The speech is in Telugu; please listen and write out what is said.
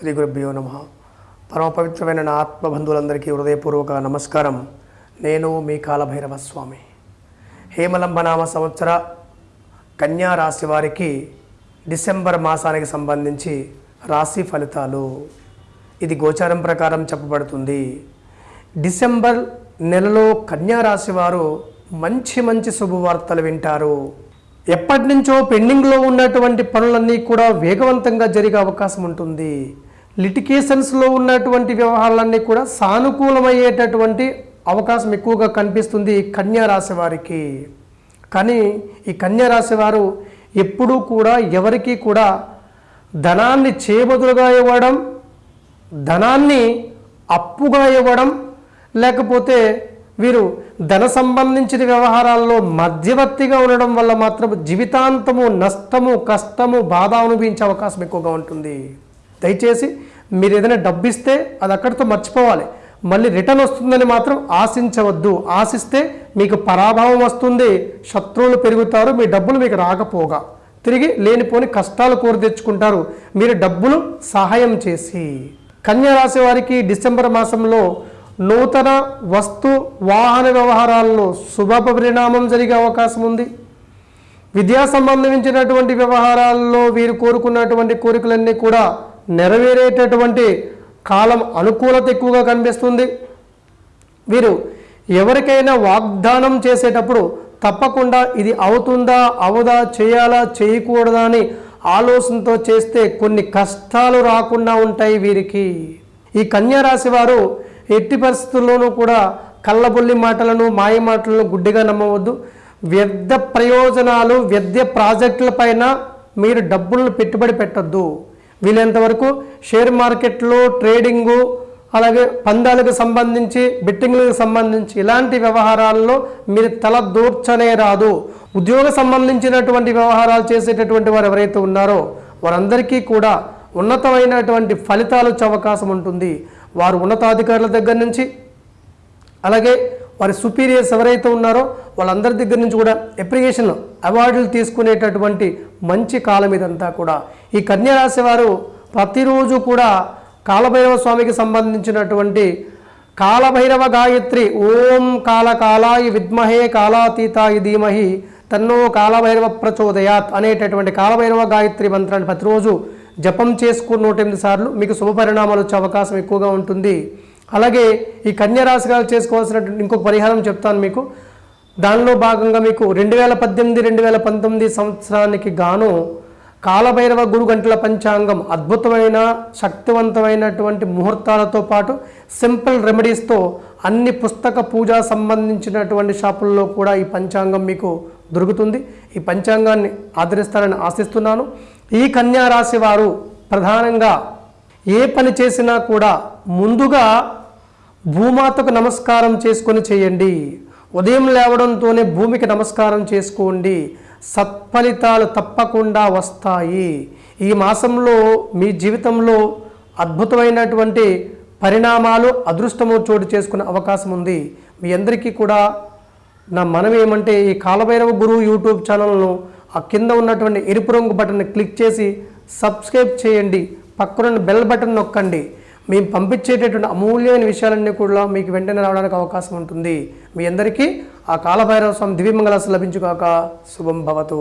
శ్రీ గురుభ్యో నమ. పరమ పవిత్రమైన నా ఆత్మబంధువులందరికీ హృదయపూర్వక నమస్కారం. నేను మీ కాలభైరవ స్వామి హేమలంబనామ సంవత్సర కన్యా రాశి వారికి డిసెంబర్ మాసానికి సంబంధించి రాశి ఫలితాలు. ఇది గోచారం ప్రకారం చెప్పబడుతుంది. డిసెంబర్ నెలలో కన్యా రాశి వారు మంచి మంచి శుభవార్తలు వింటారు. ఎప్పటి నుంచో పెండింగ్లో ఉన్నటువంటి పనులన్నీ కూడా వేగవంతంగా జరిగే అవకాశం ఉంటుంది. లిటికేషన్స్లో ఉన్నటువంటి వ్యవహారాలన్నీ కూడా సానుకూలమయ్యేటటువంటి అవకాశం ఎక్కువగా కనిపిస్తుంది కన్యా రాశి వారికి. కానీ ఈ కన్యా రాశి వారు ఎప్పుడూ కూడా ఎవరికీ కూడా ధనాన్ని చేబదులుగా ఇవ్వడం ధనాన్ని అప్పుగా ఇవ్వడం లేకపోతే వీరు ధన సంబంధించిన వ్యవహారాల్లో మధ్యవర్తిగా ఉండడం వల్ల మాత్రం జీవితాంతము నష్టము కష్టము బాధ అనుభవించే అవకాశం ఎక్కువగా ఉంటుంది. దయచేసి మీరు ఏదైనా డబ్బు ఇస్తే అది అక్కడితో మర్చిపోవాలి. మళ్ళీ రిటర్న్ వస్తుందని మాత్రం ఆశించవద్దు. ఆశిస్తే మీకు పరాభవం వస్తుంది. శత్రువులు పెరుగుతారు. మీ డబ్బులు మీకు రాకపోగా. తిరిగి లేనిపోని కష్టాలు కోరి తెచ్చుకుంటారు. మీరు డబ్బులు సహాయం చేసి. కన్యా రాశి వారికి డిసెంబర్ మాసంలో నూతన వస్తు వాహన వ్యవహారాల్లో శుభ పరిణామం జరిగే అవకాశం ఉంది. విద్యా సంబంధించినటువంటి వ్యవహారాల్లో వీరు కోరుకున్నటువంటి కోరికలన్నీ కూడా నెరవేరేటటువంటి కాలం అనుకూలత ఎక్కువగా కనిపిస్తుంది. వీరు ఎవరికైనా వాగ్దానం చేసేటప్పుడు తప్పకుండా ఇది అవుతుందా అవదా చేయాలా చేయకూడదా అని ఆలోచనతో చేస్తే కొన్ని కష్టాలు రాకుండా ఉంటాయి వీరికి. ఈ కన్యారాశి వారు ఎట్టి పరిస్థితుల్లోనూ కూడా కళ్ళబొల్లి మాటలను మాయ మాటలను గుడ్డిగా నమ్మవద్దు. వ్యర్థ ప్రయోజనాలు వ్యర్థ ప్రాజెక్టులపైన మీరు డబ్బులను పెట్టుబడి పెట్టద్దు. వీలైనంత వరకు షేర్ మార్కెట్లో ట్రేడింగు అలాగే పందాలకు సంబంధించి బెట్టింగ్లకు సంబంధించి ఇలాంటి వ్యవహారాల్లో మీరు తల దూర్చనే రాదు. ఉద్యోగ సంబంధించినటువంటి వ్యవహారాలు చేసేటటువంటి వారు ఎవరైతే ఉన్నారో వారందరికీ కూడా ఉన్నతమైనటువంటి ఫలితాలు వచ్చే అవకాశం ఉంటుంది. వారు ఉన్నతాధికారుల దగ్గర నుంచి అలాగే వారి సుపీరియర్స్ ఎవరైతే ఉన్నారో వాళ్ళందరి దగ్గర నుంచి కూడా అప్రికేషన్ అవార్డులు తీసుకునేటటువంటి మంచి కాలం ఇదంతా కూడా. ఈ కన్యరాశి వారు ప్రతిరోజు కూడా కాలభైరవ స్వామికి సంబంధించినటువంటి కాలభైరవ గాయత్రి ఓం కాలకాలాయి విద్మహే కాలాతీతాయ ధీమహి తన్నో కాలభైరవ ప్రచోదయాత్ అనేటటువంటి కాలభైరవ గాయత్రి మంత్రాన్ని ప్రతిరోజు జపం చేసుకుని నూట ఎనిమిది సార్లు మీకు శుభ పరిణామాలు వచ్చే అవకాశం ఎక్కువగా ఉంటుంది. అలాగే ఈ కన్యరాశి గారు చేసుకోవాల్సినటువంటి ఇంకొక పరిహారం చెప్తాను మీకు. దానిలో భాగంగా మీకు రెండు వేల పద్దెనిమిది రెండు వేల పంతొమ్మిది సంవత్సరానికి గాను కాలభైరవ గురు గంటల పంచాంగం అద్భుతమైన శక్తివంతమైనటువంటి ముహూర్తాలతో పాటు సింపుల్ రెమెడీస్తో అన్ని పుస్తక పూజ సంబంధించినటువంటి షాపుల్లో కూడా ఈ పంచాంగం మీకు దొరుకుతుంది. ఈ పంచాంగాన్ని ఆదరిస్తారని ఆశిస్తున్నాను. ఈ కన్యా రాశి వారు ప్రధానంగా ఏ పని చేసినా కూడా ముందుగా భూమాతకు నమస్కారం చేసుకొని చేయండి. ఉదయం లేవడంతోనే భూమికి నమస్కారం చేసుకోండి. సత్ఫలితాలు తప్పకుండా వస్తాయి. ఈ మాసంలో మీ జీవితంలో అద్భుతమైనటువంటి పరిణామాలు అదృష్టము చోటు చేసుకునే అవకాశం ఉంది. మీ అందరికీ కూడా నా మనం ఏమంటే ఈ కాలభైరవ గురువు యూట్యూబ్ ఛానల్ను ఆ కింద ఉన్నటువంటి ఎరుపు రంగు బటన్ని క్లిక్ చేసి సబ్స్క్రైబ్ చేయండి. పక్కనున్న బెల్ బటన్ నొక్కండి. మేము పంపించేటటువంటి అమూల్యమైన విషయాలన్నీ కూడా మీకు వెంటనే రావడానికి అవకాశం ఉంటుంది. మీ అందరికీ ఆ కాలభైరవ స్వామి దివ్యమంగళాసు లభించుగాక. శుభం భవతు.